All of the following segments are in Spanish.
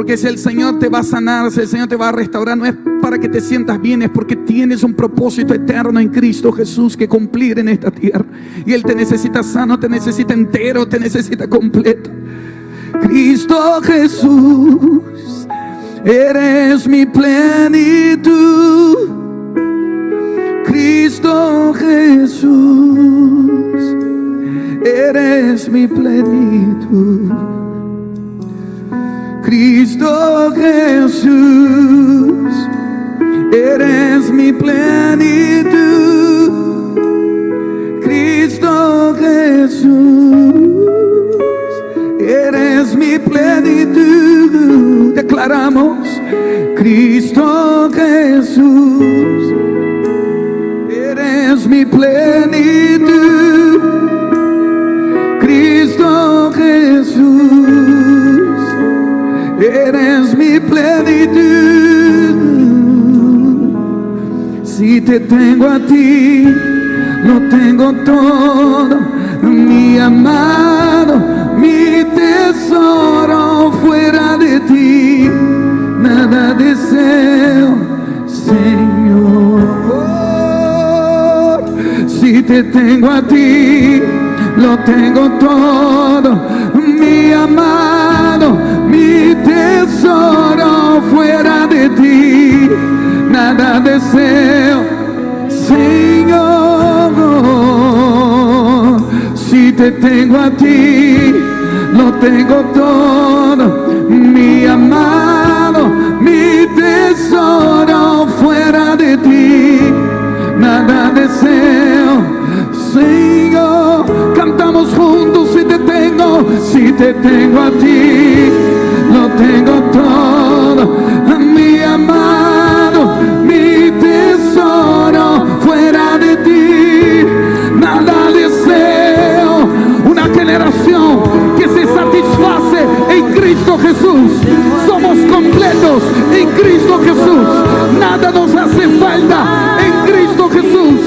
Porque si el Señor te va a sanar, si el Señor te va a restaurar, no es para que te sientas bien, es porque tienes un propósito eterno en Cristo Jesús que cumplir en esta tierra. Y Él te necesita sano, te necesita entero, te necesita completo. Cristo Jesús, eres mi plenitud. Cristo Jesús, eres mi plenitud. Cristo Jesús, eres mi plenitud. Cristo Jesús, eres mi plenitud. Declaramos, Cristo Jesús, eres mi plenitud. Te tengo a ti, lo tengo todo, mi amado, mi tesoro fuera de ti, nada deseo, Señor. Si te tengo a ti, lo tengo todo, mi amado mi tesoro fuera de ti, nada deseo, Señor. Si te tengo a ti, lo tengo todo, mi amado, mi tesoro fuera de ti, nada deseo, Señor. Cantamos juntos si te tengo, si te tengo a ti generación que se satisface en Cristo Jesús, somos completos en Cristo Jesús, nada nos hace falta en Cristo Jesús,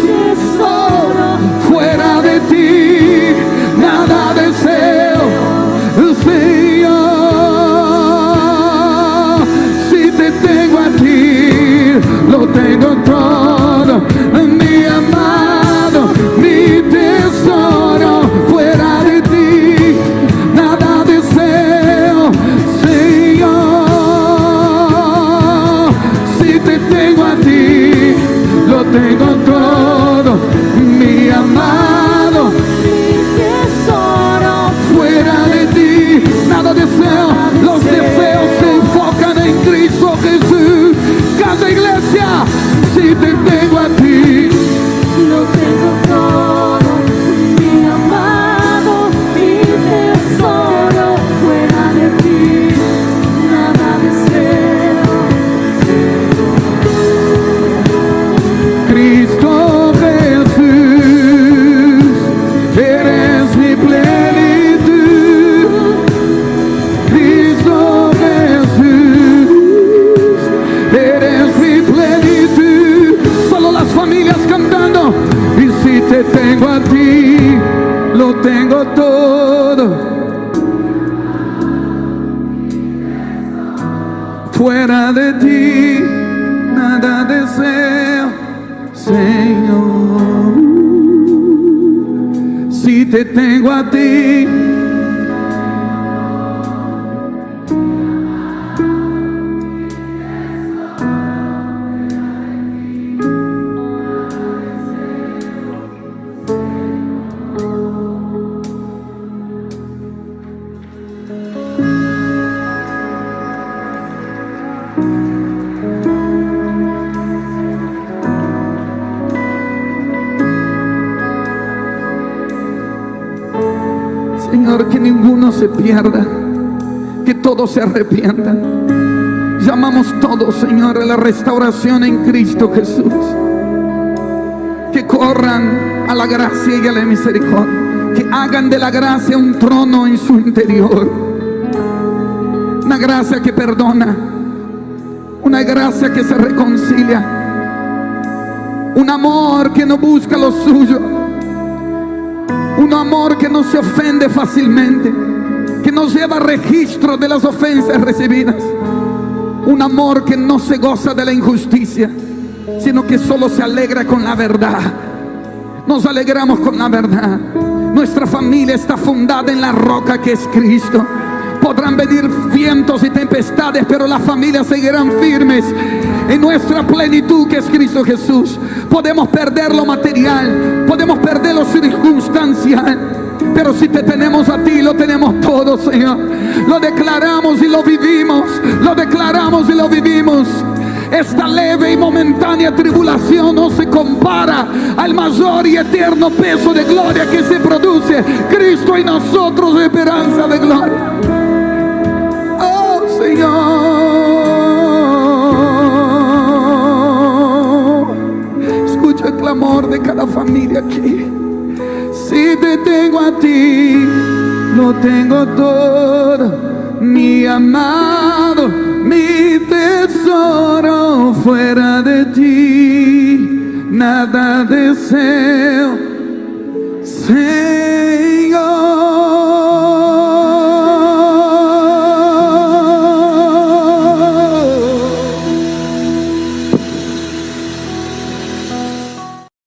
Fuera de ti, nada deseo, Señor. Si te tengo a ti, Que ninguno se pierda, que todos se arrepientan. Llamamos todos, Señor, a la restauración en Cristo Jesús. Que corran a la gracia y a la misericordia. Que hagan de la gracia un trono en su interior. Una gracia que perdona. Una gracia que se reconcilia. Un amor que no busca lo suyo. Un amor que no se ofende fácilmente. que no lleva registro de las ofensas recibidas. Un amor que no se goza de la injusticia, sino que solo se alegra con la verdad. Nos alegramos con la verdad. Nuestra familia está fundada en la roca que es Cristo. Podrán venir vientos y tempestades, pero las familias seguirán firmes en nuestra plenitud que es Cristo Jesús. Podemos perder lo material, podemos perder lo circunstancial. Pero si te tenemos a ti, lo tenemos todo, Señor. Lo declaramos y lo vivimos. Lo declaramos y lo vivimos. Esta leve y momentánea tribulación no se compara al mayor y eterno peso de gloria que se produce. Cristo y nosotros, esperanza de gloria. Tengo todo. Mi amado, mi tesoro, fuera de ti, nada deseo. Señor.